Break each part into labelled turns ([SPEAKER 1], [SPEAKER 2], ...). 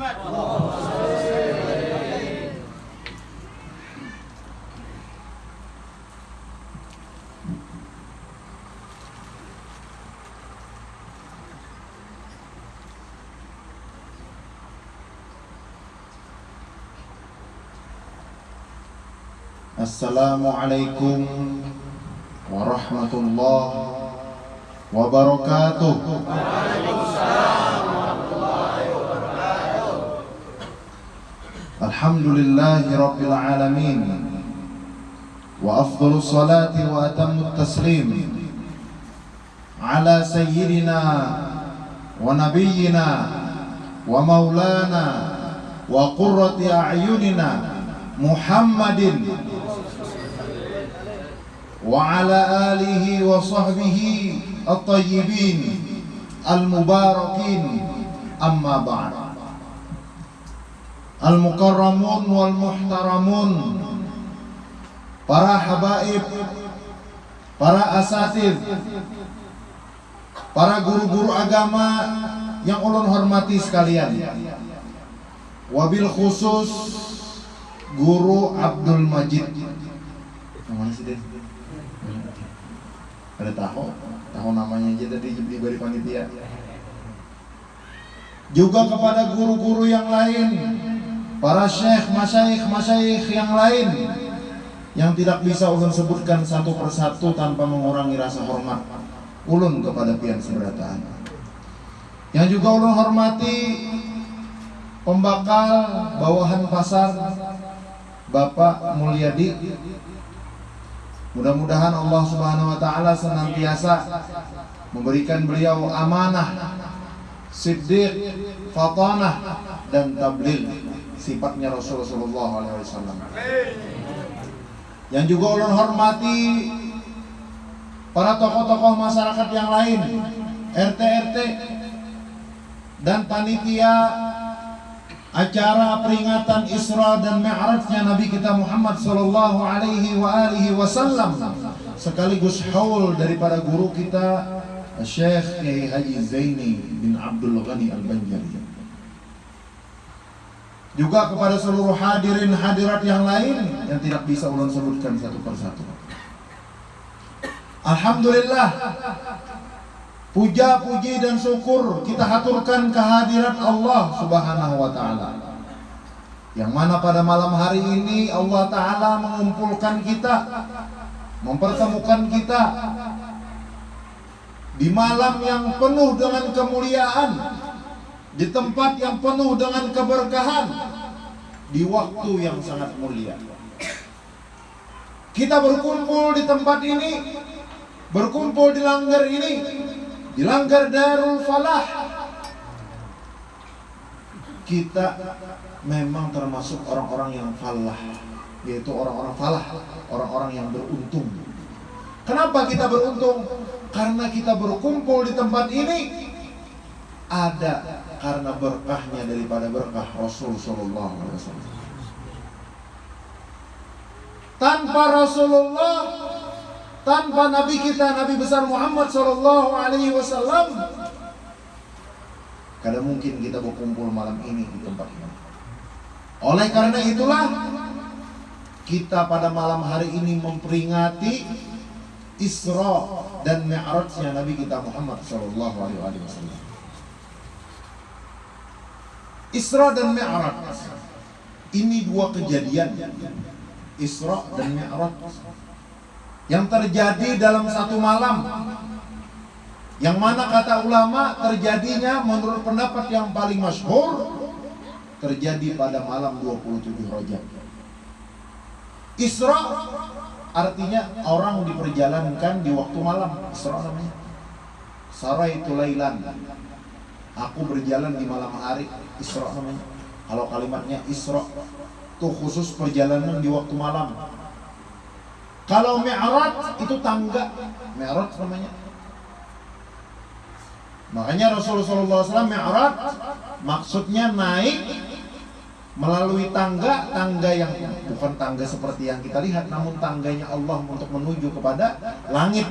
[SPEAKER 1] محمد السلام عليكم ورحمة الله وبركاته. الحمد لله رب العالمين وأفضل الصلاة وأتم التسليم على سيدنا ونبينا ومولانا وقرة أعيننا محمد وعلى آله وصحبه الطيبين المباركين. أما بعد al-mukarramun wal muhtaramun para habaib para asatid para guru-guru agama yang ulun hormati sekalian. Wabil khusus guru Abdul Majid. Ada tahu? Tahu namanya aja tadi di panitia juga kepada guru-guru yang lain para syekh, masyaikh, masyaikh yang lain yang tidak bisa ulun sebutkan satu persatu tanpa mengurangi rasa hormat ulun kepada pian seberataan yang juga ulun hormati pembakal bawahan pasar Bapak Mulyadi. Mudah-mudahan Allah Subhanahu wa taala senantiasa memberikan beliau amanah, siddiq, fatanah dan tabligh sifatnya Rasulullah wasallam. Yang juga ulun hormati para tokoh-tokoh masyarakat yang lain, RT RT dan panitia acara peringatan Isra dan Mi'rajnya Nabi kita Muhammad sallallahu alaihi wa alihi wasallam sekaligus haul daripada guru kita Syekh Kiai Haji Zaini bin Abdul Ghani Al-Banjari juga kepada seluruh hadirin hadirat yang lain yang tidak bisa ulun sebutkan satu persatu. Alhamdulillah. Puja, puji dan syukur kita haturkan kehadiran Allah Subhanahu wa taala. Yang mana pada malam hari ini Allah taala mengumpulkan kita, mempertemukan kita di malam yang penuh dengan kemuliaan, di tempat yang penuh dengan keberkahan, di waktu yang sangat mulia. Kita berkumpul di tempat ini, berkumpul di langgar ini. Di langgar Darul Falah. Kita memang termasuk orang-orang yang falah. Yaitu orang-orang falah. Orang-orang yang beruntung. Kenapa kita beruntung? Karena kita berkumpul di tempat ini ada karena berkahnya daripada berkah Rasul Sallallahu Alaihi Wasallam tanpa Rasulullah tanpa Nabi kita Nabi besar Muhammad Shallallahu Alaihi Wasallam kada mungkin kita berkumpul malam ini di tempat ini. Oleh karena itulah kita pada malam hari ini memperingati Isra dan Mi'rajnya Nabi kita Muhammad Shallallahu Alaihi Wasallam. Isra dan Mi'raj ini dua kejadian Isra dan Mi'raj yang terjadi dalam satu malam yang mana kata ulama terjadinya menurut pendapat yang paling masyhur terjadi pada malam 27 Rajab. Isra artinya orang diperjalankan di waktu malam. Isra namanya. Sarai tulailan. Aku berjalan di malam hari. Isra namanya. Kalau kalimatnya Isra itu khusus perjalanan di waktu malam. Kalau Mi'raj itu tangga. Mi'raj namanya. Makanya Rasulullah SAW Mi'raj maksudnya naik melalui tangga, tangga yang bukan tangga seperti yang kita lihat, namun tangganya Allah untuk menuju kepada langit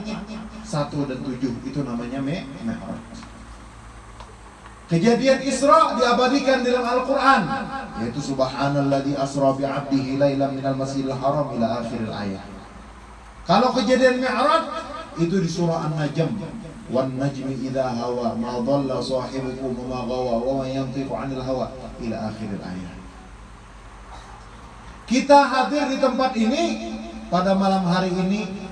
[SPEAKER 1] satu dan tujuh itu namanya Mi'raj. Kejadian Isra diabadikan dalam Al-Quran. Yaitu Subhanalladzi asra bi'abdihi laylam minal masjidil haram ila akhir ayat Kalau kejadian Mi'raj Itu di surah An-Najm. Wan najmi idha hawa ma dhalla sahibukum ma gawa wa ma yantiqu 'anil hawa ila akhir ayat Kita hadir di tempat ini pada malam hari ini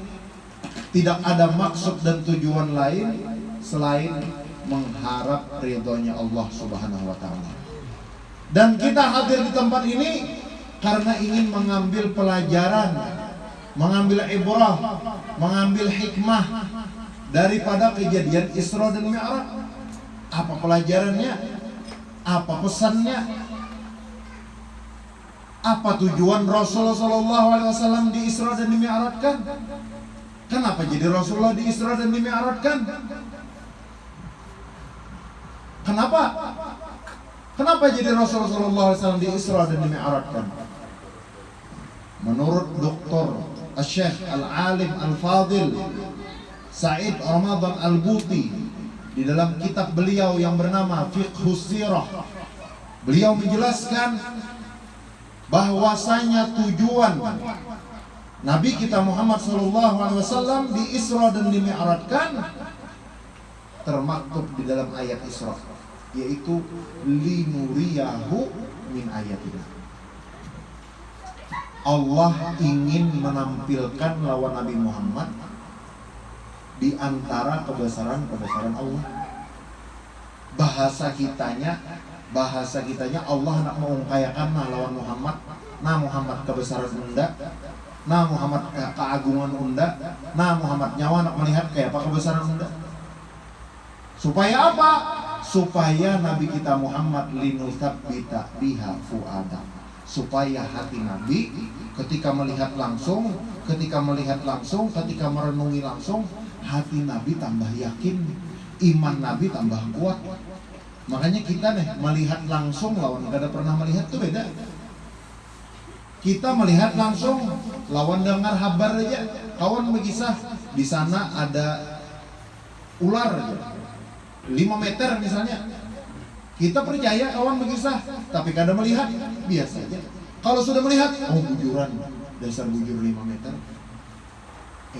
[SPEAKER 1] tidak ada maksud dan tujuan lain selain mengharap ridhonya Allah Subhanahu wa taala. Dan kita hadir di tempat ini karena ingin mengambil pelajaran, mengambil ibrah, mengambil hikmah daripada kejadian Isra dan Mi'raj. Apa pelajarannya? Apa pesannya? Apa tujuan Rasulullah SAW di Isra dan di Mi'rajkan? Kenapa jadi Rasulullah di Isra dan di Mi'rajkan? Kenapa? Kenapa jadi Rasulullah SAW di Isra dan di Mi'rajkan? Menurut Dr. Syekh Al-Alim Al-Fadil Said Ramadan Al-Buti di dalam kitab beliau yang bernama Fiqhus Sirah beliau menjelaskan bahwasanya tujuan Nabi kita Muhammad SAW di Isra dan di Mi'rajkan termaktub di dalam ayat Isra yaitu linuriyahu min ayatina. Allah ingin menampilkan lawan Nabi Muhammad di antara kebesaran-kebesaran Allah. Bahasa kitanya, bahasa kitanya Allah nak mengungkayakan lawan Muhammad, nah Muhammad kebesaran unda, nah Muhammad keagungan unda, nah Muhammad nyawa nak melihat kayak apa kebesaran unda. Supaya apa? supaya Nabi kita Muhammad bita biha fuada. Supaya hati Nabi ketika melihat langsung ketika melihat langsung ketika merenungi langsung hati Nabi tambah yakin iman Nabi tambah kuat. Makanya kita nih melihat langsung lawan gak ada pernah melihat tuh beda. Kita melihat langsung lawan dengar kabar aja. Kawan mengisah di sana ada ular aja 5 meter misalnya kita percaya kawan berkisah tapi kadang melihat biasa aja kalau sudah melihat oh bujuran dasar bujur 5 meter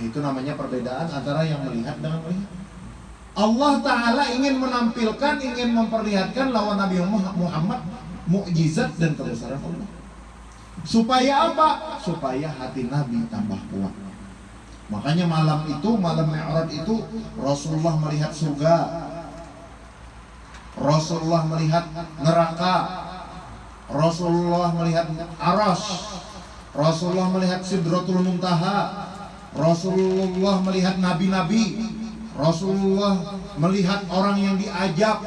[SPEAKER 1] eh, itu namanya perbedaan antara yang melihat dengan melihat Allah Ta'ala ingin menampilkan, ingin memperlihatkan lawan Nabi Muhammad mukjizat dan kebesaran Allah. Supaya apa? Supaya hati Nabi tambah kuat. Makanya malam itu, malam Mi'raj itu Rasulullah melihat surga, Rasulullah melihat neraka. Rasulullah melihat aras Rasulullah melihat sidratul muntaha. Rasulullah melihat nabi-nabi. Rasulullah melihat orang yang diajak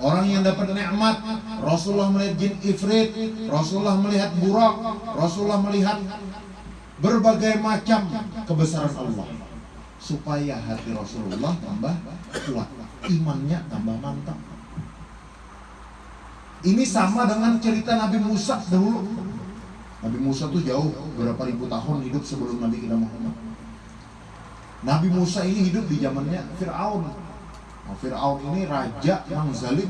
[SPEAKER 1] Orang yang dapat nikmat. Rasulullah melihat jin ifrit. Rasulullah melihat burak Rasulullah melihat berbagai macam kebesaran Allah. Supaya hati Rasulullah tambah kuat. Imannya tambah mantap ini sama dengan cerita Nabi Musa dahulu. Nabi Musa tuh jauh berapa ribu tahun hidup sebelum Nabi kita Muhammad. Nabi Musa ini hidup di zamannya Fir'aun. Nah, Fir'aun ini raja yang zalim.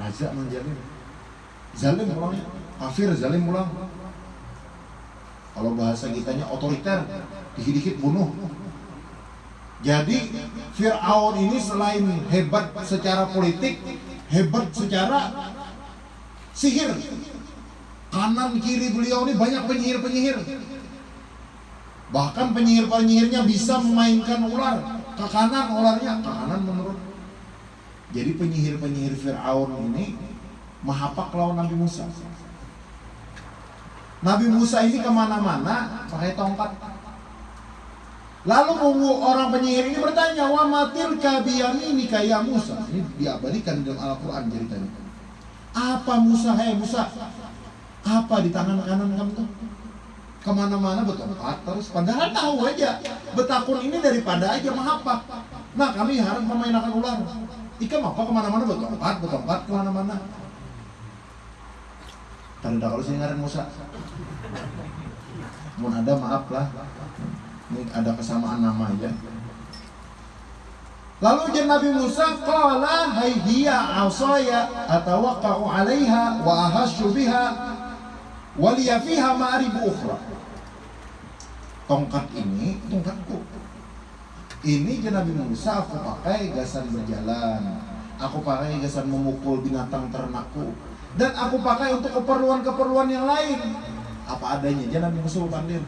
[SPEAKER 1] Raja yang zalim. Zalim pulangnya. Kafir zalim pulang. Kalau bahasa kitanya otoriter, dikit-dikit bunuh. Jadi Fir'aun ini selain hebat secara politik, hebat secara sihir. Kanan kiri beliau ini banyak penyihir-penyihir. Bahkan penyihir-penyihirnya bisa memainkan ular. Ke kanan ularnya, ke kanan menurut. Jadi penyihir-penyihir Fir'aun ini mahapak lawan Nabi Musa. Nabi Musa ini ke mana-mana pakai tongkat Lalu orang penyihir ini bertanya, "Wa matil kabiyami kaya Musa?" Ini diabadikan dalam Al-Qur'an ceritanya. Apa Musa, hei Musa? Apa di tangan kanan kamu tuh? Ke mana-mana bertempat terus. Padahal tahu aja, betakun ini daripada aja mahapak. Nah kami harus memainkan ular. Ikan apa ke mana-mana bertempat, bertempat ke mana-mana. Tanda kalau sih ngaran Musa. Mau ada maaf lah ini ada kesamaan nama aja Lalu jen Nabi Musa qala hayhiya asaya atawaqqa'u 'alaiha wa ahashu biha wa liya fiha ma'arib ukhra. Tongkat ini tongkatku. Ini jen Nabi Musa aku pakai gasan berjalan. Aku pakai gasan memukul binatang ternakku dan aku pakai untuk keperluan-keperluan yang lain. Apa adanya, jen Nabi Musa pandir.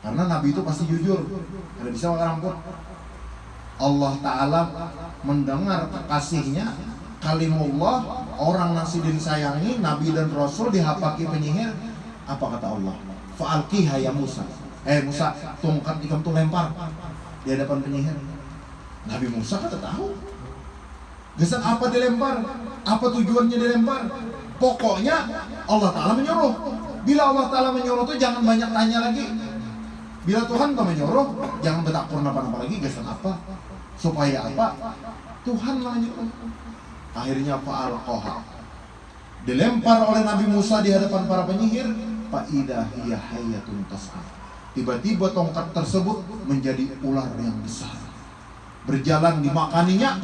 [SPEAKER 1] Karena Nabi itu pasti jujur. Tidak bisa orang pun Allah Ta'ala mendengar kekasihnya kalimullah orang nasi sayangi Nabi dan Rasul dihapaki penyihir. Apa kata Allah? Fa'alqiha ya Musa. Eh Musa tongkat ikam tuh lempar. Di hadapan penyihir. Nabi Musa kata tahu. Gesan apa dilempar? Apa tujuannya dilempar? Pokoknya Allah Ta'ala menyuruh. Bila Allah Ta'ala menyuruh tuh jangan banyak tanya lagi bila Tuhan kau menyuruh jangan bertakur apa-apa lagi gesan apa Supaya apa? Tuhan menyuruh. Akhirnya faal koha. Dilempar oleh Nabi Musa di hadapan para penyihir. Faidah hayatun tas'af. Tiba-tiba tongkat tersebut menjadi ular yang besar. Berjalan dimakaninya.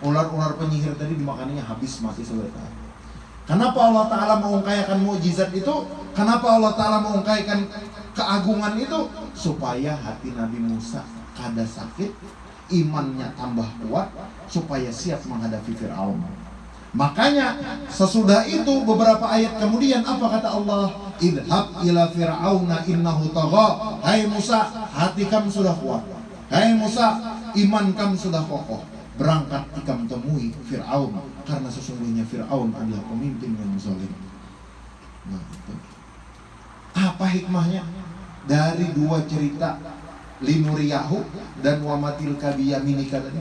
[SPEAKER 1] Ular-ular penyihir tadi dimakaninya habis mati selesai. Kenapa Allah Ta'ala mengungkaikan mukjizat itu? Kenapa Allah Ta'ala mengungkaikan keagungan itu? Supaya hati Nabi Musa kada sakit imannya tambah kuat supaya siap menghadapi Fir'aun. Makanya sesudah itu beberapa ayat kemudian apa kata Allah? Idhab ila fir'auna innahu tagha. Hai Musa, hati kamu sudah kuat. Hai Musa, iman kamu sudah kokoh. Berangkat ikam temui Fir'aun karena sesungguhnya Fir'aun adalah pemimpin yang zalim. Nah. Apa hikmahnya? Dari dua cerita linuriyahu dan wamatil kabiyaminika tadi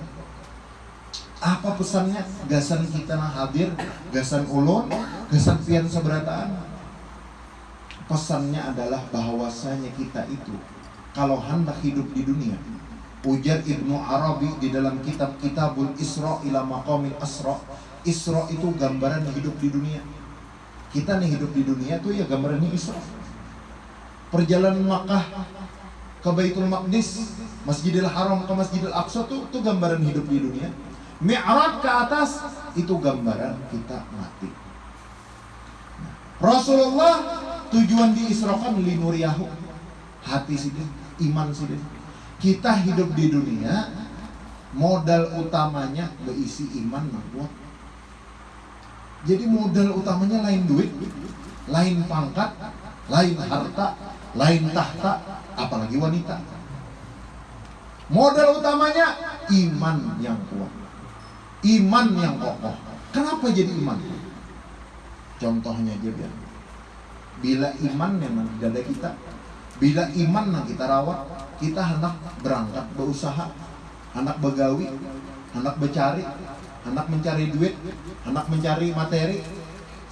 [SPEAKER 1] apa pesannya? Gasan kita nah hadir gasan ulun gasan pian seberataan. Pesannya adalah bahwasanya kita itu kalau hendak hidup di dunia ujar Ibnu Arabi di dalam kitab Kitabul Isra ila Maqamil Asra Isra itu gambaran hidup di dunia. Kita nih hidup di dunia tuh ya gambarannya Isra perjalanan Makkah ke Baitul Maqdis, Masjidil Haram ke Masjidil Aqsa tuh itu gambaran hidup di dunia. Mi'raj ke atas itu gambaran kita mati. Rasulullah tujuan diisrokan linuriyahu hati sih iman sih kita hidup di dunia modal utamanya berisi iman kuat jadi modal utamanya lain duit lain pangkat lain harta lain tahta apalagi wanita. Modal utamanya iman yang kuat. Iman yang kokoh. Kenapa jadi iman? Contohnya aja biar. Bila iman memang di dada kita, bila iman yang kita rawat, kita hendak berangkat berusaha, anak begawi, anak bercari, anak mencari duit, anak mencari materi.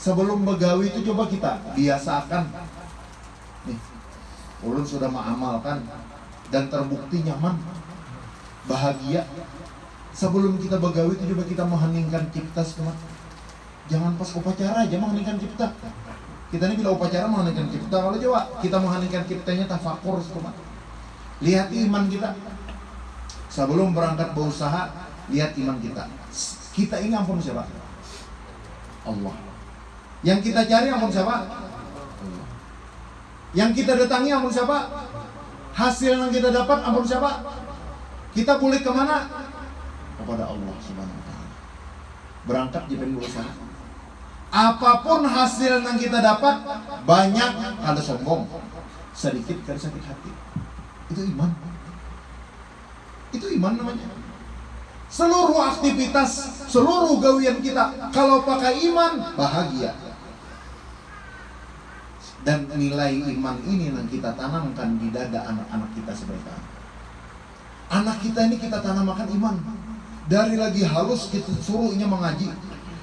[SPEAKER 1] Sebelum begawi itu coba kita biasakan nih ulun sudah mengamalkan dan terbukti nyaman bahagia. Sebelum kita begawi itu coba kita mengheningkan cipta semua. Jangan pas upacara aja mengheningkan cipta. Kita ini bila upacara mengheningkan cipta kalau coba kita mengheningkan ciptanya tafakur semua. Lihat iman kita. Sebelum berangkat berusaha lihat iman kita. Kita ini ampun siapa? Allah. Yang kita cari ampun siapa yang kita datangi ampun siapa? Hasil yang kita dapat ampun siapa? Kita boleh ke mana? Kepada Allah Subhanahu Wa Taala. Berangkat di berusaha. Apa pun hasil yang kita dapat, banyak ada sombong, sedikit kan sakit hati. Itu iman. Itu iman namanya. Seluruh aktivitas, seluruh gawian kita, kalau pakai iman, bahagia dan nilai iman ini yang kita tanamkan di dada anak-anak kita sebentar. Anak kita ini kita tanamkan iman. Dari lagi halus kita suruhnya mengaji.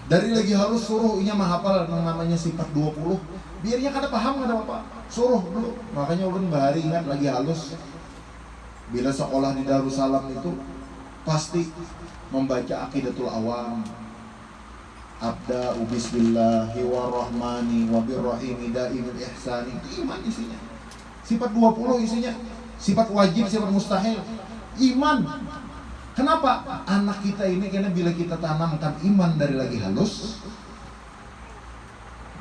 [SPEAKER 1] Dari lagi halus suruhnya menghafal yang namanya sifat 20. Biarnya kada paham kada apa Suruh dulu. Makanya ulun bahari ingat lagi halus. Bila sekolah di Darussalam itu pasti membaca akidatul awam, abda bismillahi warahmani wabirrahimi daimil ihsani. Itu iman isinya. Sifat 20 isinya. Sifat wajib sifat mustahil. Iman. Kenapa? Anak kita ini karena bila kita tanamkan iman dari lagi halus,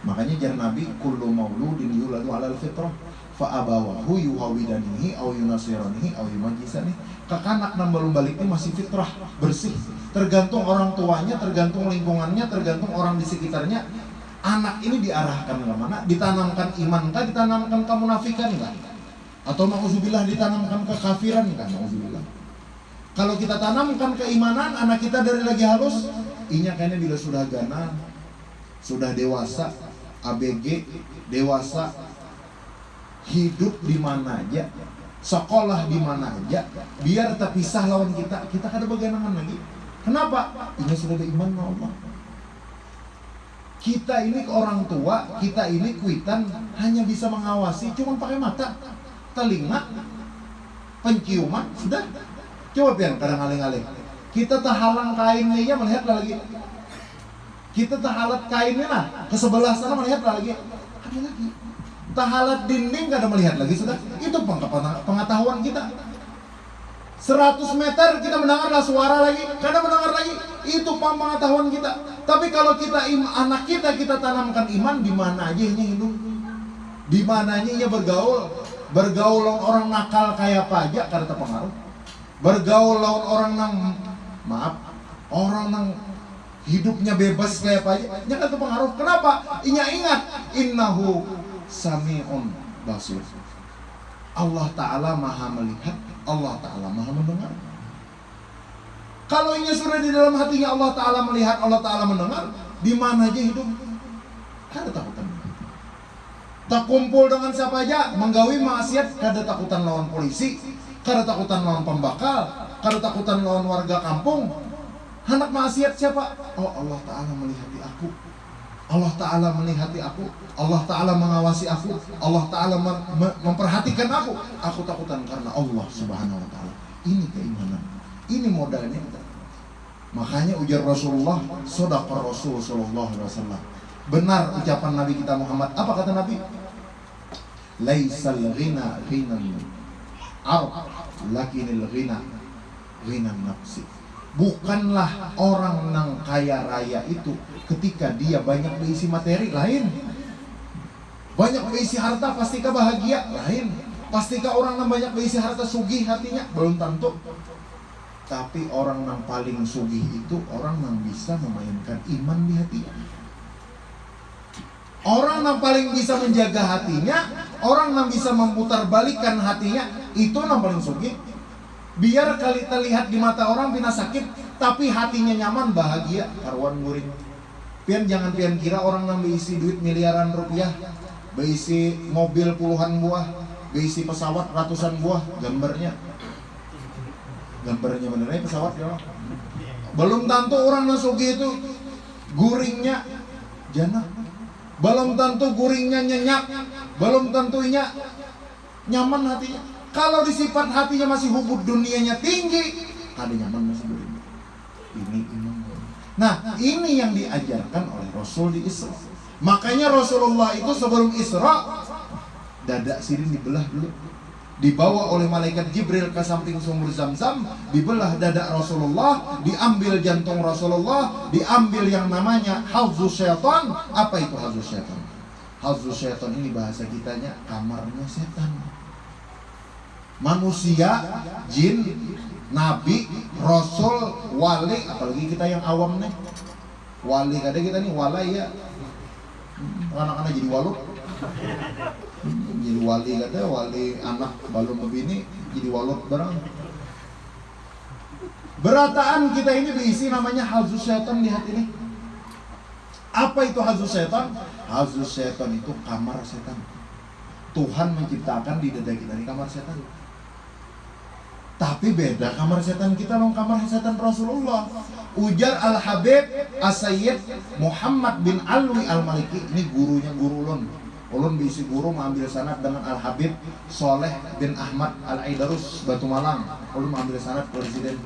[SPEAKER 1] makanya jar Nabi kullu mauludin yuladu alal fitrah fa abawahu yuhawidanihi au yunasiranihi au yumajisani kekanak belum baliknya masih fitrah bersih. Tergantung orang tuanya tergantung lingkungannya tergantung orang di sekitarnya. Anak ini diarahkan ke mana? Ditanamkan iman kah? Ditanamkan kemunafikan kah? Atau nauzubillah ditanamkan kekafiran kah? Nauzubillah kalau kita tanamkan keimanan, anak kita dari lagi halus, inya kayaknya bila sudah gana, sudah dewasa, ABG, dewasa, hidup di mana aja, sekolah di mana aja, biar terpisah lawan kita, kita kada beganangan lagi. Kenapa? Ini sudah iman Allah. Kita ini orang tua, kita ini kuitan hanya bisa mengawasi, cuma pakai mata, telinga, penciuman, sudah Coba pian kadang aling-aling. Kita terhalang kainnya ya melihat lagi. Kita terhalat kainnya lah ke sebelah sana melihat lagi. Ada lagi. Terhalat dinding kada melihat lagi sudah. Itu pengetahuan kita. 100 meter kita mendengarlah suara lagi, kadang mendengar lagi. Itu pengetahuan kita. Tapi kalau kita anak kita kita tanamkan iman di mana aja ini hidup. Di mananya ia bergaul, bergaul orang nakal kayak apa aja karena terpengaruh bergaul lawan orang nang maaf orang nang hidupnya bebas kayak apa aja nya kan pengaruh kenapa inya ingat innahu samiun basir Allah taala maha melihat Allah taala maha mendengar kalau inya sudah di dalam hatinya Allah taala melihat Allah taala mendengar di mana aja hidup kada takutan tak kumpul dengan siapa aja menggawi maksiat kada takutan lawan polisi karena takutan lawan pembakal, karena takutan lawan warga kampung. Anak maksiat siapa? Oh Allah Ta'ala melihati aku. Allah Ta'ala melihati aku. Allah Ta'ala mengawasi aku. Allah Ta'ala memperhatikan aku. Aku takutan karena Allah Subhanahu Wa Ta'ala. Ini keimanan. Ini modalnya. Makanya ujar Rasulullah, sodakar Rasul Sallallahu Alaihi Wasallam. Benar ucapan Nabi kita Muhammad. Apa kata Nabi? Laisal ghina ghinan arab lakinil ghina ghina nafsi bukanlah orang nang kaya raya itu ketika dia banyak berisi materi lain. Banyak berisi harta pastikah bahagia? Lain. Pastikah orang yang banyak berisi harta sugih hatinya? Belum tentu. Tapi orang yang paling sugih itu orang yang bisa memainkan iman di hatinya. Orang yang paling bisa menjaga hatinya, orang yang bisa memutar balikan hatinya, itu yang paling sugi. Biar kali terlihat di mata orang bina sakit, tapi hatinya nyaman, bahagia, karuan guring. Pian jangan pian kira orang yang berisi duit miliaran rupiah, berisi mobil puluhan buah, berisi pesawat ratusan buah, gambarnya. Gambarnya benernya pesawat ya. Belum tentu orang nasugi itu guringnya jana belum tentu guringnya nyenyak, belum tentunya nyaman hatinya. Kalau disifat hatinya masih hubud dunianya tinggi, ada nyaman masih guring. Ini iman. Nah, ini yang diajarkan oleh Rasul di Isra. Makanya Rasulullah itu sebelum Isra dada sirin dibelah dulu dibawa oleh malaikat Jibril ke samping sumur Zam-Zam, dibelah dada Rasulullah, diambil jantung Rasulullah, diambil yang namanya hazus syaitan. Apa itu hazus syaitan? Hazus syaitan ini bahasa kitanya kamarnya setan. Manusia, jin, nabi, rasul, wali, apalagi kita yang awam nih. Wali kada kita nih walai ya. Anak-anak jadi walut jadi wali kata wali anak balon begini jadi walot barang berataan kita ini diisi namanya hazus setan di ini. Apa itu hazus setan hazus setan itu kamar setan. Tuhan menciptakan di dada kita ini kamar setan tapi beda kamar setan kita dengan kamar setan Rasulullah. Ujar Al-Habib As-Sayyid Muhammad bin Alwi Al-Maliki. Ini gurunya guru ulun. Ulun bisi guru mengambil sanad dengan Al Habib Soleh bin Ahmad Al Aidarus Batu Malang. Ulun mengambil sanad presiden.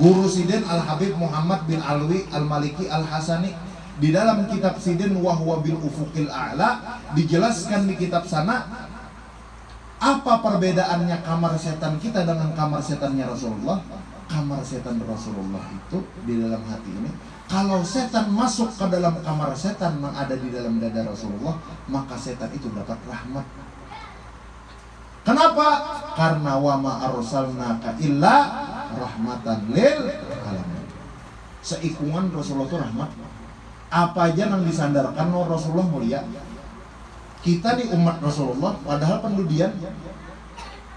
[SPEAKER 1] Guru Siden Al Habib Muhammad bin Alwi Al Maliki Al Hasani di dalam kitab Siden wahwa bil ufukil a'la dijelaskan di kitab sana apa perbedaannya kamar setan kita dengan kamar setannya Rasulullah kamar setan Rasulullah itu di dalam hati ini kalau setan masuk ke dalam kamar setan yang ada di dalam dada Rasulullah maka setan itu dapat rahmat Kenapa? Karena wama arsalnaka illa rahmatan lil alamin. Seikungan Rasulullah itu rahmat. Apa aja yang disandarkan no Rasulullah mulia. Kita di umat Rasulullah padahal pendudian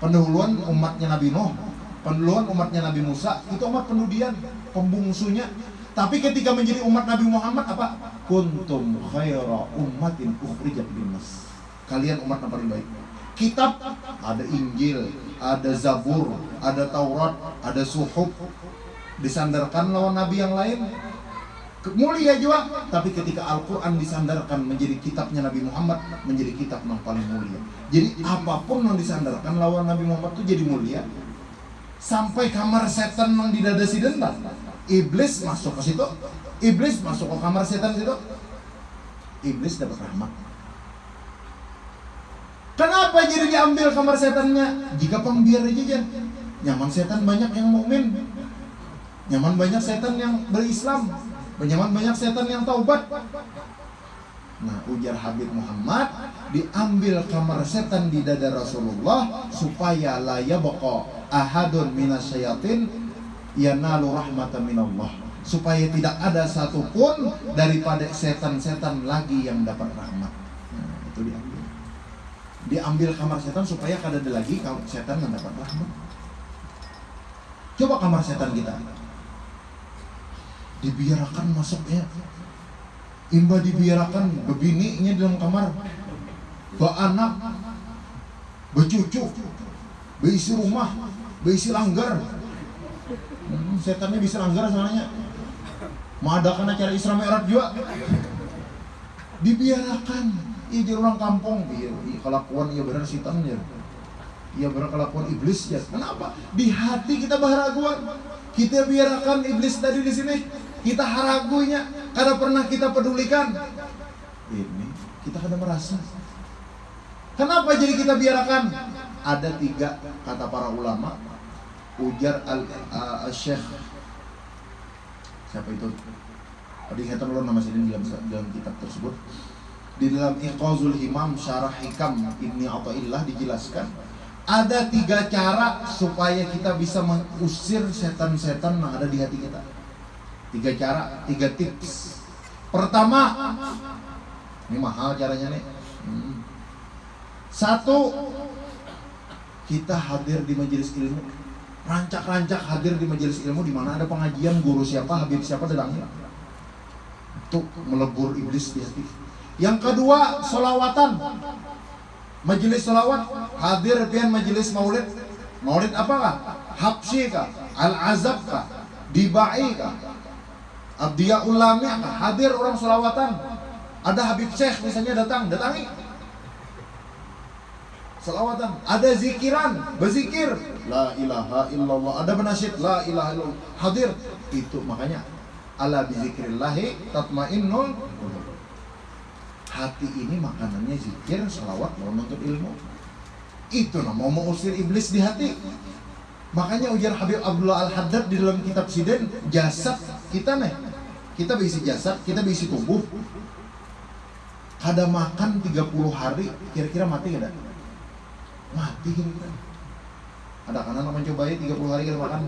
[SPEAKER 1] pendahuluan umatnya Nabi Nuh, pendahuluan umatnya Nabi Musa, itu umat pendudian, pembungsunya. Tapi ketika menjadi umat Nabi Muhammad apa? Kuntum khaira ummatin ukhrijat linnas. Kalian umat yang paling baik kitab ada Injil, ada Zabur, ada Taurat, ada Suhuf disandarkan lawan nabi yang lain mulia juga tapi ketika Al-Quran disandarkan menjadi kitabnya Nabi Muhammad menjadi kitab yang paling mulia. Jadi apa pun yang disandarkan lawan Nabi Muhammad itu jadi mulia. Sampai kamar setan yang didadasi dendam iblis masuk ke situ. Iblis masuk ke kamar setan situ. Iblis dapat rahmat. Kenapa jadi diambil kamar setannya? Jika pembiar aja Nyaman setan banyak yang mukmin. Nyaman banyak setan yang berislam. Nyaman banyak setan yang taubat. Nah, ujar Habib Muhammad diambil kamar setan di dada Rasulullah supaya la yabqa ahadun minasyayatin yanalu rahmatan minallah supaya tidak ada satupun daripada setan-setan lagi yang dapat rahmat. Nah, itu diambil diambil kamar setan supaya kada ada lagi kalau setan mendapat rahmat. Coba kamar setan kita dibiarkan masuknya imba dibiarkan bebininya dalam kamar. Ba anak becucu beisi rumah beisi langgar. Hmm, setannya bisa langgar soalnya mengadakan acara Isra Mi'raj juga. Dibiarkan. Iya jadi orang kampung. Iya, iya kelakuan iya benar setan ya iya benar kelakuan iblis ya. Kenapa? Di hati kita baharaguan kita biarkan iblis tadi di sini kita haragunya karena pernah kita pedulikan. Ini kita kada merasa. Kenapa jadi kita biarkan? Ada tiga kata para ulama. Ujar al, uh, syekh. Siapa itu? Tadi ingatan lo nama sini dalam, dalam kitab tersebut. Di dalam Iqazul Himam Syarah Hikam Ibni Atta'illah dijelaskan ada tiga cara supaya kita bisa mengusir setan-setan yang ada di hati kita. Tiga cara, tiga tips. Pertama, ini mahal caranya nih. Hmm. Satu, kita hadir di majelis ilmu. Rancak-rancak hadir di majelis ilmu di mana ada pengajian guru siapa, habib siapa datangnya. Untuk melebur iblis di hati. Yang kedua, solawatan. Majelis solawat, hadir pian majelis maulid. Maulid apakah? Habsyi kah? Al-azab kah? Dibai kah? Abdiya ulami kah? Hadir orang solawatan. Ada Habib Syekh misalnya datang, datangi. Salawatan, ada zikiran, berzikir, la ilaha illallah, ada benasyid, la ilaha illallah, hadir. Itu makanya ala bizikrillahi tatmainnul hati ini makanannya zikir, salawat, mau menuntut ilmu. Itu nama mau mengusir iblis di hati. Makanya ujar Habib Abdullah Al-Haddad di dalam kitab Siden, jasad kita nih. Kita berisi jasad, kita berisi tubuh. Kada makan 30 hari, kira-kira mati kada? Mati kira-kira. Ada kanan mencoba ya 30 hari kada makan.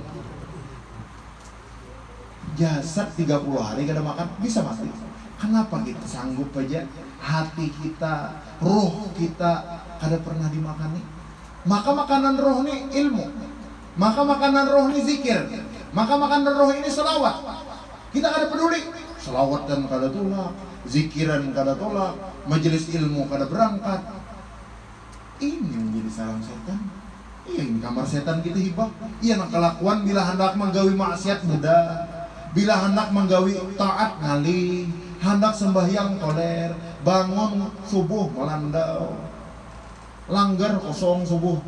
[SPEAKER 1] Jasad 30 hari kada makan, bisa mati. Kenapa kita sanggup aja hati kita, roh kita kada pernah dimakani. Maka makanan roh ini ilmu. Maka makanan roh ini zikir. Maka makanan roh ini selawat. Kita kada peduli. Selawat dan kada tolak, zikiran kada tolak, majelis ilmu kada berangkat. Ini menjadi salam setan. Iya ini kamar setan kita hibah. Iya nak kelakuan bila hendak menggawi maksiat mudah. Bila hendak menggawi taat ngali, hendak sembahyang koler, bangun subuh melandau langgar kosong subuh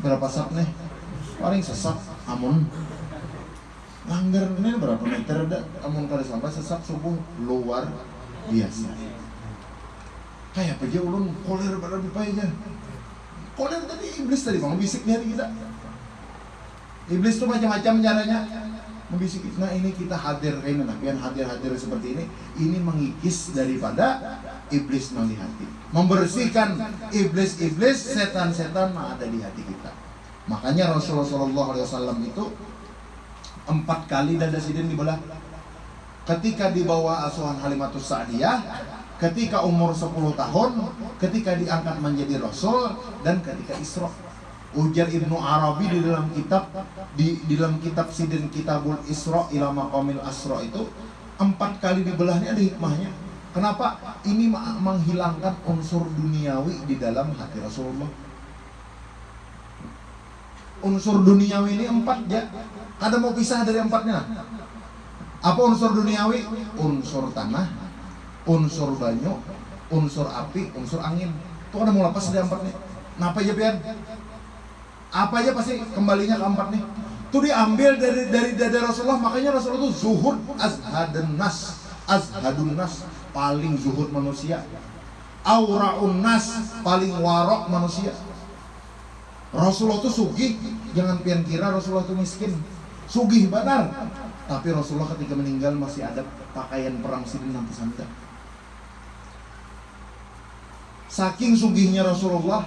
[SPEAKER 1] berapa sap nih paling sesak amun langgar ini berapa meter? Dah amun kali sampai sesak subuh luar biasa. Kayak aja ulun? Koler pada aja. Koler tadi iblis tadi mau bisik di hati kita. Iblis itu macam-macam caranya. Membisiki. Nah ini kita hadir ini nah, yang hadir-hadir seperti ini, ini mengikis daripada iblis yang di hati. Membersihkan iblis-iblis, setan-setan ada di hati kita. Makanya Rasulullah SAW itu empat kali dada sidin dibelah. Ketika dibawa asuhan Halimatus Sa'diyah, ketika umur 10 tahun, ketika diangkat menjadi Rasul, dan ketika Isra. Ujar Ibnu Arabi di dalam kitab di, di dalam kitab Sidin Kitabul Isra ila Maqamil Asra itu empat kali dibelahnya ada hikmahnya. Kenapa? Ini menghilangkan unsur duniawi di dalam hati Rasulullah. Unsur duniawi ini empat ya. Ada mau pisah dari empatnya? Apa unsur duniawi? Unsur tanah, unsur banyu, unsur api, unsur angin. Itu ada mau lepas dari empatnya. Kenapa ya pian? apa aja pasti kembalinya ke empat nih itu diambil dari dari dari Rasulullah makanya Rasulullah itu zuhud azhadun nas azhadun nas paling zuhud manusia auraun nas paling warok manusia Rasulullah itu sugih jangan pian kira Rasulullah itu miskin sugih benar tapi Rasulullah ketika meninggal masih ada pakaian perang sidin nanti sanda saking sugihnya Rasulullah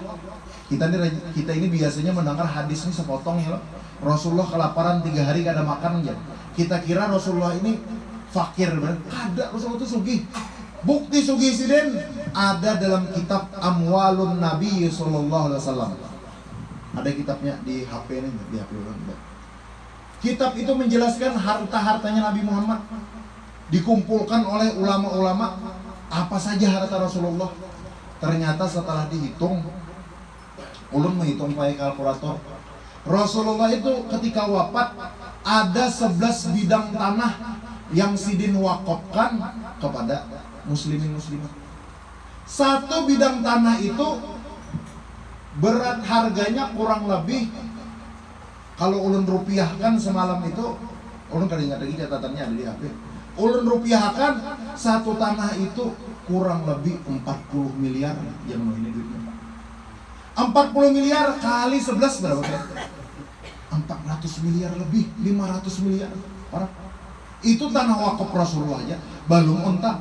[SPEAKER 1] kita ini kita ini biasanya mendengar hadis ini sepotong ya. Rasulullah kelaparan tiga hari gak ada makan aja. Kita kira Rasulullah ini fakir benar. Ada Rasulullah itu sugih. Bukti sugih siden ada dalam kitab Amwalun Nabi Sallallahu Alaihi Wasallam. Ada kitabnya di HP ini di HP orang. Kitab itu menjelaskan harta-hartanya Nabi Muhammad dikumpulkan oleh ulama-ulama apa saja harta Rasulullah. Ternyata setelah dihitung ulun menghitung pakai kalkulator Rasulullah itu ketika wafat ada 11 bidang tanah yang sidin wakopkan kepada muslimin muslimat satu bidang tanah itu berat harganya kurang lebih kalau ulun rupiahkan semalam itu ulun kali ingat lagi catatannya ada di HP ulun rupiahkan satu tanah itu kurang lebih 40 miliar yang ini duitnya 40 miliar kali 11 berapa kan? 400 miliar lebih, 500 miliar. Para itu tanah wakaf Rasulullah aja, belum unta,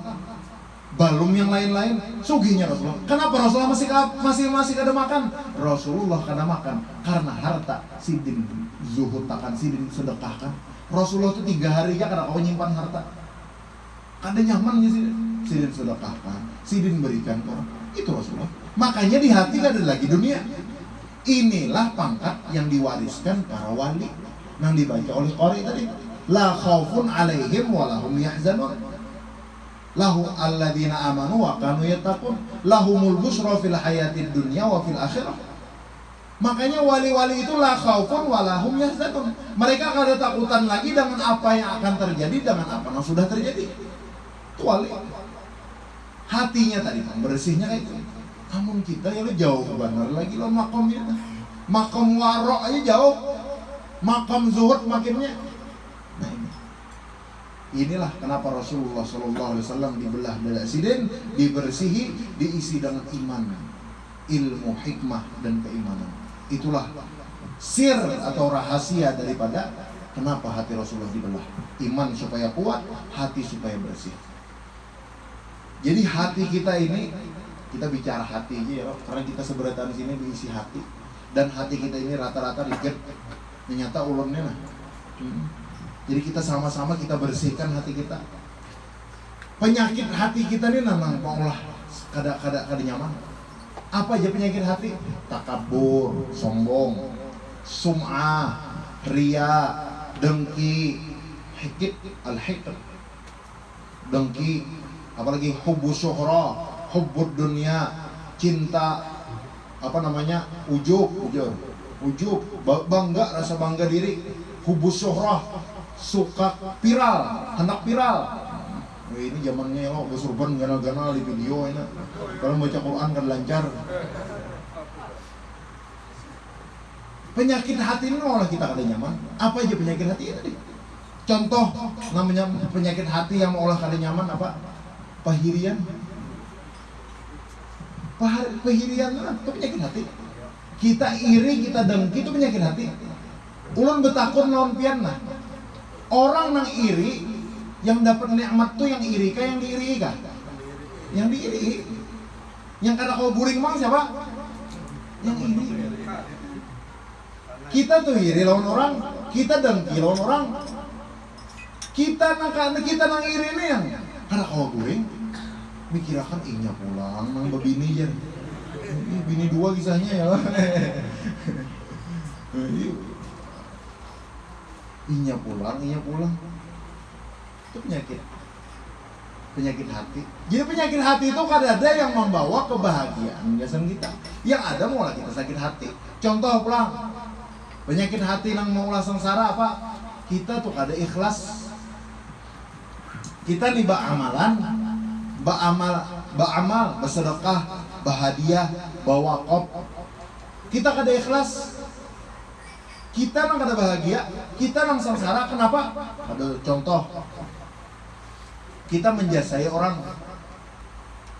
[SPEAKER 1] belum yang lain-lain. Sugihnya Rasulullah. Kenapa Rasulullah masih masih masih ada makan? Rasulullah karena makan karena harta sidin zuhud takkan sidin sedekahkan. Rasulullah itu tiga hari ya karena kau nyimpan harta. Ada nyamannya sih sidin sedekahkan, sidin berikan orang. Itu Rasulullah. Makanya di hati ada lagi dunia. Inilah pangkat yang diwariskan para wali yang dibaca oleh Qori tadi. La khaufun alaihim wa lahum yahzanun. Lahu alladzina amanu wa kanu yattaqun. Lahumul busra fil hayatid dunya wa fil akhirah. Makanya wali-wali itu la khaufun wa lahum yahzanun. Mereka akan ada takutan lagi dengan apa yang akan terjadi dengan apa yang sudah terjadi. Itu wali. Hatinya tadi bersihnya kayak itu namun kita ya lo jauh benar lagi lo makomnya makom warok aja jauh makom zuhud makinnya nah ini inilah kenapa Rasulullah Shallallahu Alaihi Wasallam dibelah dari sidin dibersihi diisi dengan iman ilmu hikmah dan keimanan. Itulah sir atau rahasia daripada kenapa hati Rasulullah dibelah. Iman supaya kuat hati supaya bersih. Jadi hati kita ini kita bicara hati aja ya karena kita seberatan sini diisi hati. Dan hati kita ini rata-rata dikit ternyata ulurnya nah hmm. Jadi kita sama-sama kita bersihkan hati kita. Penyakit hati kita ini memang lah kada kada kada nyaman. Apa aja penyakit hati? Takabur sombong sum'ah ria dengki hikit al hikit dengki apalagi hubu syuhra hubbud dunia cinta apa namanya ujub. Ujub. Ujub. Bangga rasa bangga diri. Hubus syuhrah suka viral hendak viral. Wah, ini zamannya lo besurban ganal-ganal di video ini. Kalau baca Quran kan lancar. Penyakit hati ini malah kita kada nyaman. Apa aja penyakit hati ini? Contoh namanya penyakit hati yang olah kada nyaman apa? Pahirian. Pahirian itu penyakit hati. Kita iri, kita dengki itu penyakit hati. ulun betakun lawan pian nah orang nang iri yang dapat nikmat tuh yang iri kah yang diiri kah? Yang diiri. Yang kada kau buring mang siapa? Yang iri kita tuh iri lawan orang kita dengki lawan orang. Kita nang kita nang iri nih yang kada kau buring mikirakan inya pulang nang bebini ya ini bini dua kisahnya ya inya pulang inya pulang. Itu penyakit. Penyakit hati. Jadi penyakit hati itu kadang ada yang membawa kebahagiaan biasanya kita. Yang ada malah kita sakit hati. Contoh pulang. Penyakit hati yang mau sengsara apa kita tuh ada ikhlas. Kita nih amalan ba'amal ba'amal bersedekah bahagia bawa kop kita kada ikhlas kita nang kada bahagia kita nang sengsara kenapa? Ada contoh. Kita menjasai orang.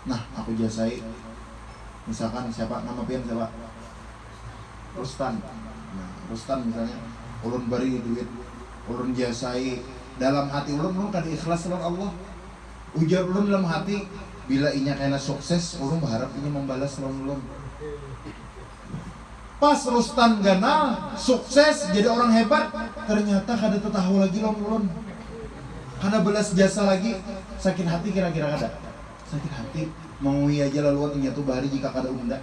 [SPEAKER 1] Nah aku jasai. Misalkan siapa nama pian siapa? Rustan. Nah Rustan misalnya. Ulun beri duit ulun jasai. Dalam hati ulun ulun kada ikhlas dengan Allah. Ujar ulun dalam hati bila inya kena sukses ulun berharap ini membalas ulun ulun pas Rustan ganal sukses jadi orang hebat ternyata kada tahu lagi ulun karena belas jasa lagi. Sakit hati kira-kira kada? Sakit hati. Mau iya aja laluan inya tuh bari jika kada unda.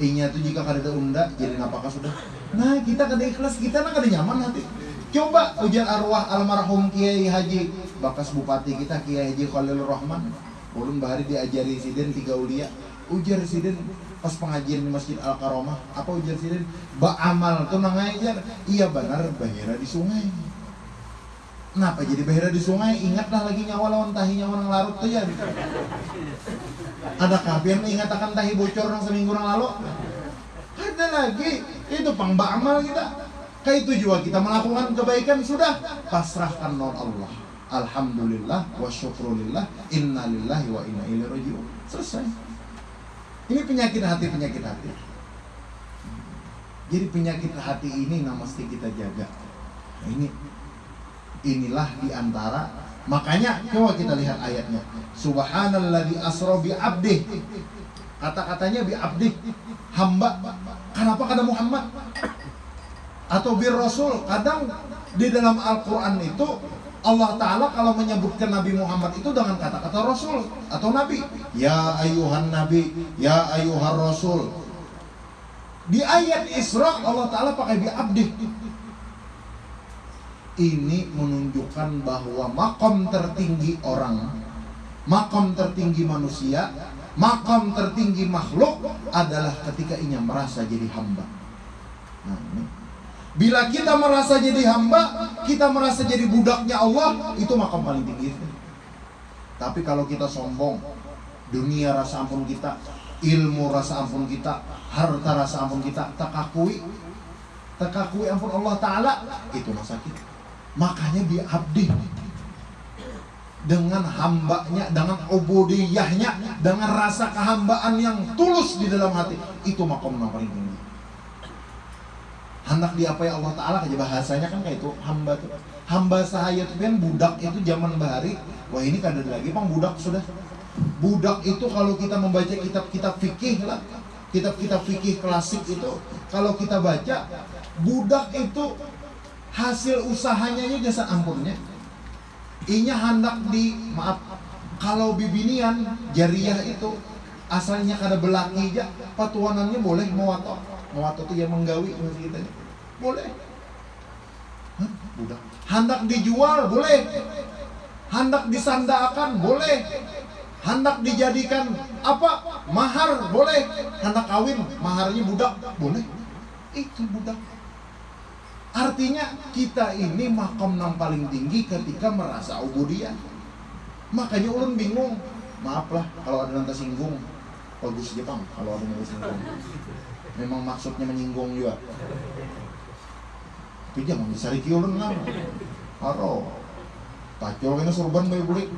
[SPEAKER 1] Inya tuh jika kada unda jadi apakah sudah? Nah kita kada ikhlas kita nak kada nyaman hati Coba ujian arwah almarhum Kiai Haji Bakas Bupati kita Kiai Haji Khalil Rahman. Ulun bahari diajari siden tiga ulia. Ujar siden pas pengajian di Masjid Al Karomah apa ujar siden ba amal tuh nangajar iya benar bahira di sungai Kenapa jadi bahira di sungai? Ingatlah lagi nyawa lawan tahi nyawa nang larut tuh ya. Ada kapian ingat akan tahi bocor nang seminggu nang lalu? Ada lagi. Itu pang amal kita. Kayak itu juga kita melakukan kebaikan sudah pasrahkan non Allah. Alhamdulillah wa syukrulillah inna lillahi wa inna ilaihi rajiun. Selesai. Ini penyakit hati penyakit hati. Jadi penyakit hati ini yang mesti kita jaga. Nah, ini inilah di antara makanya coba kita lihat ayatnya. Subhanalladzi asra bi abdi. Kata-katanya bi abdi hamba. Kenapa kata Muhammad? atau bir rasul kadang di dalam Al-Quran itu Allah Ta'ala kalau menyebutkan Nabi Muhammad itu dengan kata-kata Rasul atau Nabi. Ya ayuhan Nabi, Ya ayuhan Rasul. Di ayat Isra Allah Ta'ala pakai bi abdi. Ini menunjukkan bahwa makom tertinggi orang Makom tertinggi manusia Makom tertinggi makhluk adalah ketika ia merasa jadi hamba. Nah Bila kita merasa jadi hamba, kita merasa jadi budaknya Allah, itu makam paling tinggi. Tapi kalau kita sombong, dunia rasa ampun kita, ilmu rasa ampun kita, harta rasa ampun kita, tak akui, tak akui ampun Allah Ta'ala, itu masa sakit. Makanya dia abdi dengan hambanya, dengan obodiyahnya, dengan rasa kehambaan yang tulus di dalam hati, itu makam paling tinggi hendak diapai Allah Ta'ala aja bahasanya kan kayak itu hamba tuh. Hamba sahaya tuh kan budak itu zaman bahari. Wah ini kan ada lagi pang budak sudah. Budak itu kalau kita membaca kitab-kitab fikih lah kitab-kitab fikih klasik itu kalau kita baca budak itu hasil usahanya aja jasa ampunnya. Inya hendak di maaf kalau bibinian jariah itu asalnya kada belaki aja patuanannya boleh mewatok mewatok itu ya menggawi masih kita boleh. Hah? Budak. Hendak dijual boleh. Hendak disandakan boleh. Hendak dijadikan apa? Mahar boleh. Hendak kawin maharnya budak boleh. Itu budak. Artinya kita ini makam yang paling tinggi ketika merasa ubudiyah. Makanya ulun bingung. Maaflah kalau ada nanti singgung. Bagus Jepang kalau ada yang singgung. Memang maksudnya menyinggung juga tapi jangan disari kiulun lah. Haro pacul kena surban bayi bulik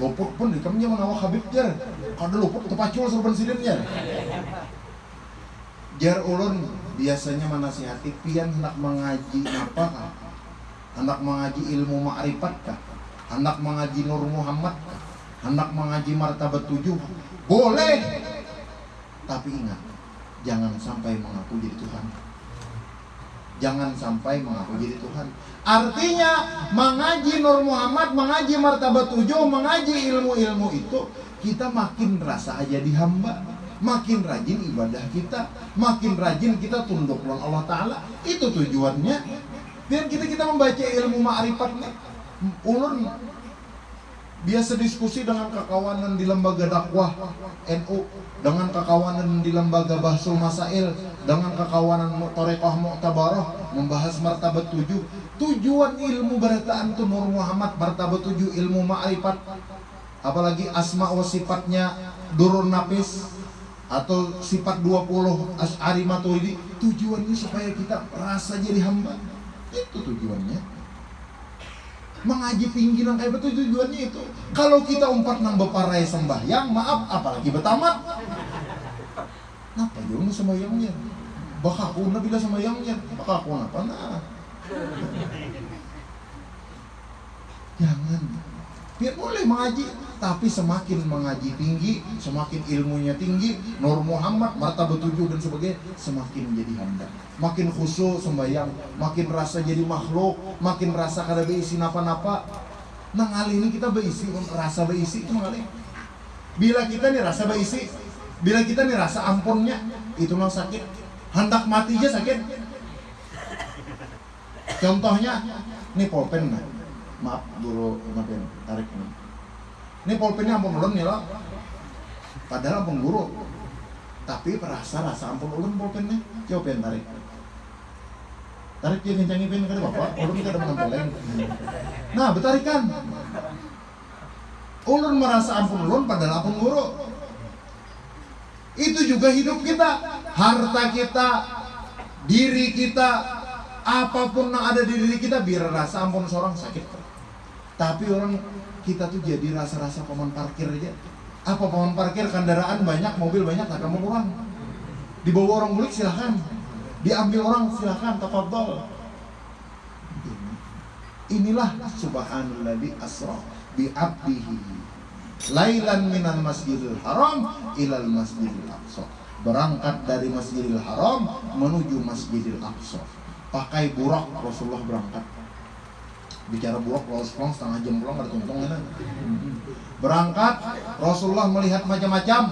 [SPEAKER 1] luput pun di kami awak habib jar kada luput tu pacul surban sidin jar ulun biasanya menasihati pian hendak mengaji apa hendak mengaji ilmu ma'rifat kah? Hendak mengaji Nur Muhammad kah? Hendak mengaji martabat tujuh boleh. Tapi ingat jangan sampai mengaku jadi Tuhan jangan sampai mengaku jadi Tuhan. Artinya mengaji Nur Muhammad mengaji martabat tujuh mengaji ilmu-ilmu itu kita makin rasa aja di hamba. Makin rajin ibadah kita. Makin rajin kita tunduk dengan Allah Ta'ala. Itu tujuannya. Biar kita kita membaca ilmu ma'rifat ulun biasa diskusi dengan kekawanan di lembaga dakwah NU dengan kekawanan di lembaga Bahsul Masail dengan kekawanan Torekoh Mu'tabarah membahas martabat tujuh. Tujuan ilmu berataan itu Nur Muhammad martabat tujuh ilmu ma'rifat. Apalagi asma wa sifatnya durun napis atau sifat 20 Asy'ari Maturidi tujuannya supaya kita rasa jadi hamba. Itu tujuannya. Mengaji pinggiran kayak betul tujuannya itu. Kalau kita umpat nang beparai sembahyang maaf apalagi betamat Napa jauh sembahyangnya bakakuna bila sembahyangnya bakakuna apa? Nah. Jangan. Biar boleh mengaji tapi semakin mengaji tinggi semakin ilmunya tinggi Nur Muhammad martabat tujuh dan sebagainya semakin menjadi hamba. Makin khusyuk sembahyang. Makin rasa jadi makhluk makin rasa kada berisi napa-napa. Nah kali ini kita berisi rasa berisi itu kali bila kita nih rasa berisi bila kita nih rasa ampunnya itu memang sakit. Hendak mati aja sakit. Contohnya nih pulpen nah maaf dulu maafin tarik ini. Ini pulpennya ampun ulun ya lo. Padahal ampun guru. Tapi perasa rasa ampun ulun pulpennya coba yang tarik. Tarik dia kencangi pin kada bapak ulun kada menempeleng nah betarikan. Ulun merasa ampun ulun padahal ampun guru itu juga hidup kita. Harta kita diri kita apa pun yang ada di diri kita biar rasa ampun seorang sakit. Tapi orang kita tuh jadi rasa-rasa paman parkir aja. Apa paman parkir? Kendaraan banyak mobil banyak tak kamu orang dibawa orang mulik silahkan diambil orang silahkan tafadhol. Inilah subhanalladzi asra bi abdihi lailan minal masjidil haram ilal masjidil aqsa. Berangkat dari masjidil haram menuju masjidil aqsa. Pakai burak Rasulullah berangkat. Bicara buruk lolos pulang setengah jam pulang ada tuntung ya berangkat Rasulullah melihat macam-macam.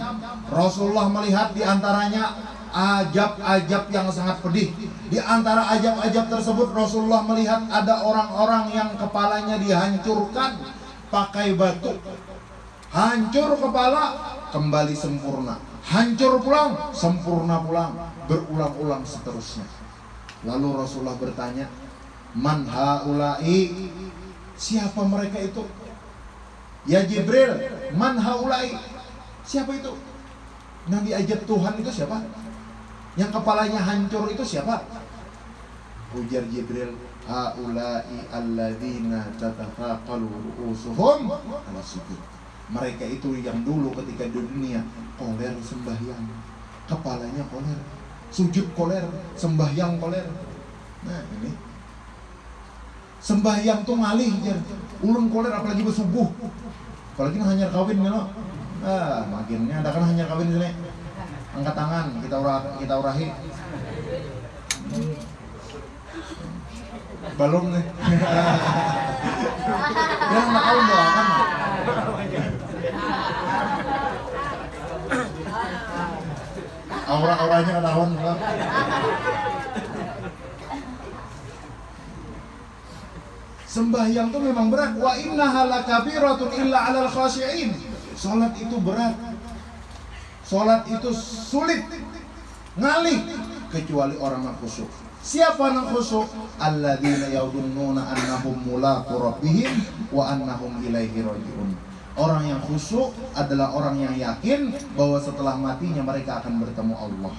[SPEAKER 1] Rasulullah melihat di antaranya ajab-ajab yang sangat pedih. Di antara ajab-ajab tersebut Rasulullah melihat ada orang-orang yang kepalanya dihancurkan pakai batu hancur kepala kembali sempurna hancur pulang sempurna pulang berulang-ulang seterusnya lalu Rasulullah bertanya Man haulai Siapa mereka itu? Ya Jibril Man haulai Siapa itu? Nabi ajab Tuhan itu siapa? Yang kepalanya hancur itu siapa? Ujar Jibril Haulai alladzina tatafaqalu ru'usuhum ala sujud Mereka itu yang dulu ketika di dunia Koler sembahyang. Kepalanya koler Sujud koler Sembahyang koler. Nah ini. Sembahyang tuh ngalih jar ulun koler apalagi bersubuh. Apalagi hanya kawin ya ah makinnya ada kan hanya kawin sini. Angkat tangan kita urah kita urahi. Belum nih. Ya nggak kawin doakan aura-auranya ketahuan Sembahyang itu memang berat. Wa inna halakabiratun illa alal khashi'in. Salat itu berat. Salat itu sulit. Ngalih kecuali orang yang khusyuk. Siapa yang khusyuk? Alladzina yadhunnuna annahum mulaqu rabbihim wa annahum ilaihi raji'un. Orang yang khusyuk adalah orang yang yakin bahwa setelah matinya mereka akan bertemu Allah.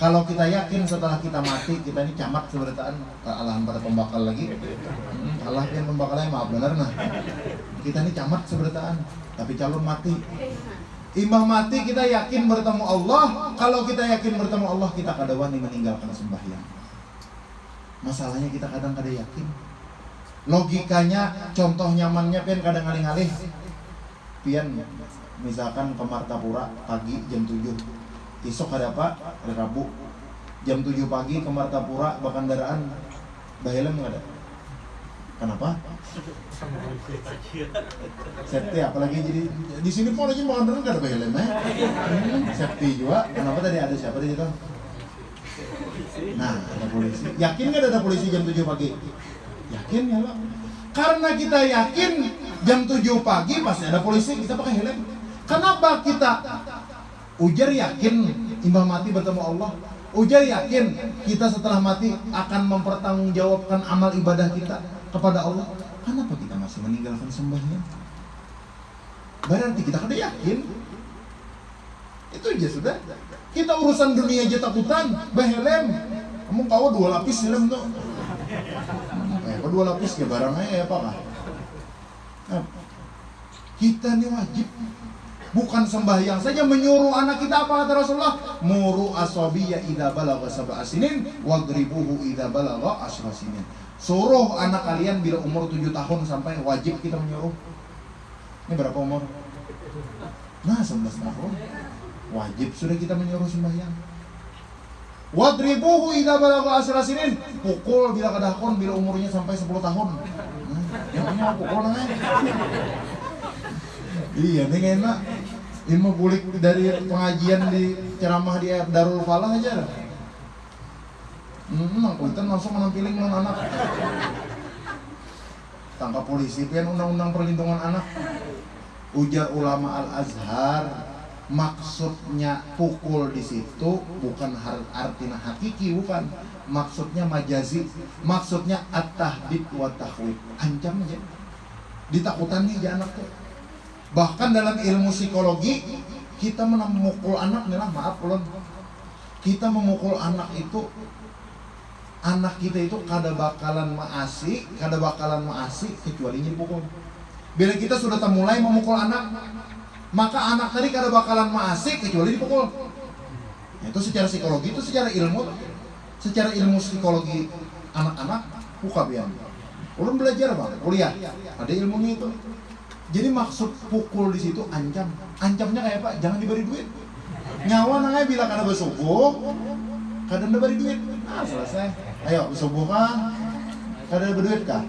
[SPEAKER 1] Kalau kita yakin setelah kita mati kita ini camat seberitaan alahan pada pembakal lagi. Hmm, Allah yang pembakalnya maaf benar nah. Kita ini camat seberitaan tapi calon mati. Imbah mati kita yakin bertemu Allah. Kalau kita yakin bertemu Allah, kita kadang meninggalkan sembahyang. Masalahnya kita kadang kadang yakin. Logikanya, contoh nyamannya pian kadang ngalih-ngalih. Pian misalkan ke Martapura pagi jam 7. Besok ada apa? Hari Rabu. Jam 7 pagi ke Martapura Bakandaraan. Bahelem nggak ada? Kenapa? Safety apalagi jadi di sini pun lagi mau nggak ada helm ya. Safety juga. Kenapa tadi ada siapa di situ? Nah, ada polisi. Yakin nggak ada polisi jam 7 pagi? Yakin ya Pak? Karena kita yakin jam 7 pagi pasti ada polisi, kita pakai helm. Kenapa kita ujar yakin imbang mati bertemu Allah? Ujar yakin kita setelah mati akan mempertanggungjawabkan amal ibadah kita kepada Allah, kenapa kita masih meninggalkan sembahyang? Berarti kita kada yakin. Itu aja sudah. Kita urusan dunia aja takutan, bahelem. Kamu kau dua lapis helm tuh. Kau dua lapis ya barangnya ya apa kah? Kita ini wajib bukan sembahyang saja menyuruh anak kita apa kata Rasulullah muru asabiya idza balagha sab'a wadribuhu idza balagha asra sinin Suruh anak kalian bila umur 7 tahun sampai wajib kita menyuruh. Ini berapa umur? Nah, 11 tahun. Wajib sudah kita menyuruh sembahyang. Wadribuhu idza balagha asra sinin. Pukul bila kadahkon bila umurnya sampai 10 tahun. Nah, yang punya pukul namanya. iya, ini enak. Ini mau bulik dari pengajian di ceramah di Darul Falah aja. Hmm, punten langsung menampiling non anak. Tangkap polisi pian undang-undang perlindungan anak. Ujar ulama Al-Azhar maksudnya pukul di situ bukan artinya hakiki bukan. Maksudnya majazi. Maksudnya at-tahdid wa tahwid ancam aja. Ditakutan nih anak tuh. Bahkan dalam ilmu psikologi kita memukul anak nih lah maaf ulun. Kita memukul anak itu anak kita itu kada bakalan maasi, kada bakalan maasi kecuali dipukul. Bila kita sudah mulai memukul anak, maka anak tadi kada bakalan maasi kecuali dipukul. Itu secara psikologi, itu secara ilmu, secara ilmu psikologi anak-anak buka biar. Ulun belajar bang, kuliah, ada ilmunya itu. Jadi maksud pukul di situ ancam, ancamnya kayak apa? Jangan diberi duit. Nyawa nangnya bila kada bersubuh, kadang diberi duit. Nah selesai. Ayo, subuh kah? Kada berduit kah?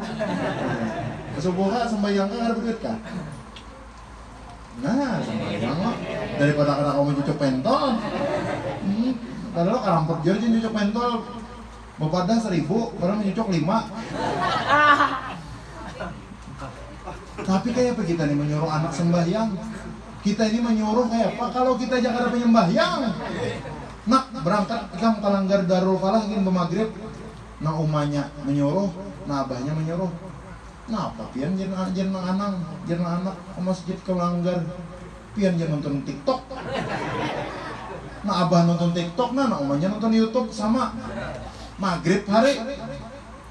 [SPEAKER 1] Subuh kah sembahyang kah ada berduit kah? Nah, sembahyang lo daripada kata kamu cucuk pentol. Hmm, lo karampot jadi cucuk pentol. Bapak seribu, orang cucuk lima. Tapi kayak apa kita nih menyuruh anak sembahyang? Kita ini menyuruh kayak apa? Kalau kita jangan ada penyembahyang, nak berangkat kita kalanggar darul falah ingin bermaghrib nah umanya menyuruh nah abahnya menyuruh nah apa pian jen jen anak? Jen anak ke masjid ke langgar pian jen nonton tiktok? Nah abah nonton tiktok nah, nah umanya nonton youtube sama maghrib hari.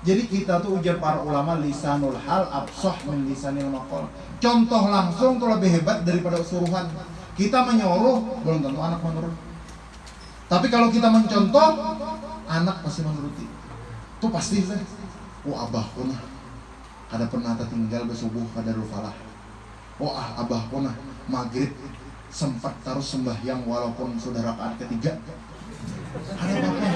[SPEAKER 1] Jadi kita tuh ujar para ulama lisanul hal absoh min lisanil contoh langsung tuh lebih hebat daripada suruhan. Kita menyuruh belum tentu anak menurut. Tapi kalau kita mencontoh anak pasti menuruti. Itu pasti saya oh abah pernah ada pernah tinggal bersubuh pada falah oh ah abah pernah maghrib sempat taruh sembahyang walaupun sudah rakaat ketiga. Ada apa?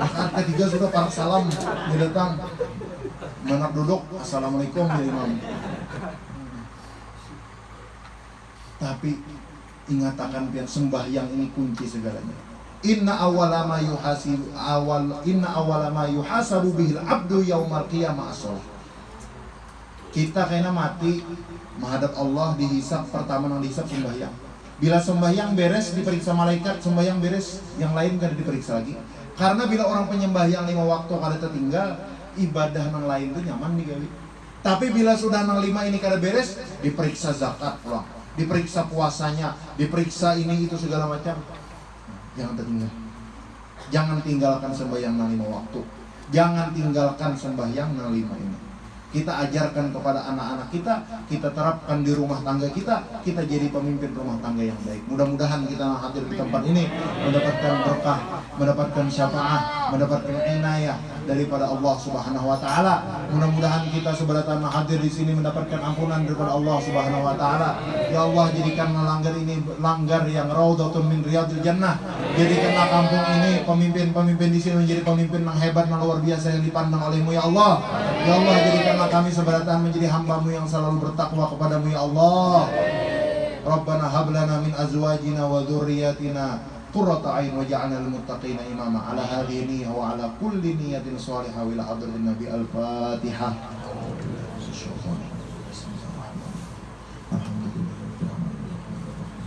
[SPEAKER 1] Rakaat ketiga sudah para salam dia datang. Menak duduk assalamualaikum ya imam. Tapi ingatakan biar sembahyang ini kunci segalanya. Inna awala ma yuhasibu awal inna awala ma yuhasabu bihil abdu yaumal qiyamah as Kita kena mati menghadap Allah dihisap pertama nang dihisap sembahyang. Bila sembahyang beres diperiksa malaikat, sembahyang beres yang lain kada diperiksa lagi. Karena bila orang penyembahyang lima waktu kada tertinggal, ibadah nang lain itu nyaman nih gawi. Tapi bila sudah nang lima ini kada beres, diperiksa zakat pulang, diperiksa puasanya, diperiksa ini itu segala macam jangan tertinggal jangan tinggalkan sembahyang lima waktu jangan tinggalkan sembahyang lima ini kita ajarkan kepada anak-anak kita, kita terapkan di rumah tangga kita, kita jadi pemimpin rumah tangga yang baik. Mudah-mudahan kita hadir di tempat ini mendapatkan berkah, mendapatkan syafaat, mendapatkan inayah daripada Allah Subhanahu wa taala. Mudah-mudahan kita seberatan hadir di sini mendapatkan ampunan daripada Allah Subhanahu wa taala. Ya Allah jadikan langgar ini langgar yang raudhatun min riyadil jannah. Jadikanlah kampung ini pemimpin-pemimpin di sini menjadi pemimpin yang hebat yang luar biasa yang dipandang olehmu ya Allah. Ya Allah jadikanlah kami seberatan menjadi hambamu yang selalu bertakwa kepadamu ya Allah Rabbana hablana min azwajina wa dhurriyyatina قرة عين وجعلنا للمتقين إماما. على هذه النية وعلى كل نية صالحة وإلى حضرة النبي الفاتحة.